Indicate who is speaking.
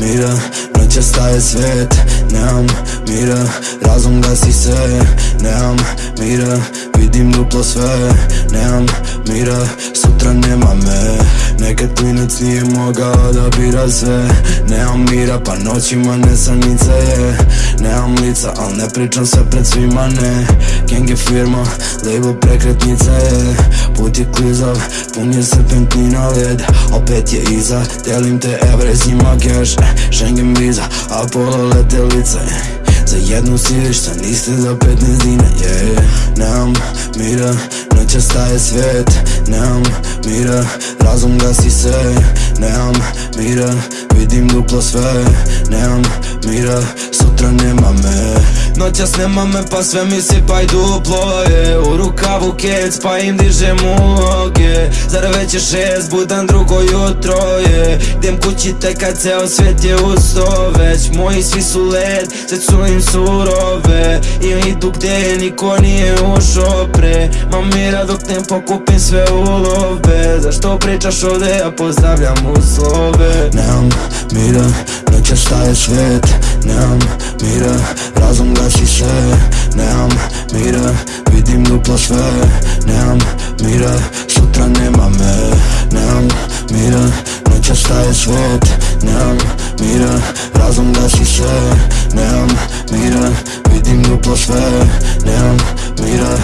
Speaker 1: mira Noća staje svet, nemam mira Razum gasi se, nemam mira Vidim duplo sve, nemam mira Sutra nema me Nekad klinac nije mogao da bira sve Nemam mira pa noćima nesanica je. Nemam lica al ne pričam sve pred svima ne. Gang je firma, label prekretnica je. Put je klizav, pun je serpentina led. Opet je iza, delim te evre zima cash Schengen viza, Apollo letelica eh. Za jednu si šta niste za 15 dina yeah. Nemam mira, noća staje svet. Nemam mira, razum gasi se. Nemam mira, vidim duplo sve Nemam mira, sutra nema me. Noćas nema me pa sve mi sipaj duplo je. U rukavu kec pa im dižem uloge. Zar već je šest, budan drugo jutro je. Idem kući tek kad ceo svet je usto Već moji svi su led, sve su im surove. I idu gdje niko nije ušo pre. Ma mira dok ne pokupim sve ulove. Zašto pričaš ovdje, ja pozdravljam mira, noća staje svet Nemam mira, razum gasi se Nemam mira, vidim duplo sve Nemam mira, sutra nema me Nemam mira, noća staje svet Nemam mira, razum gasi se Nemam mira, vidim duplo sve Nemam mira,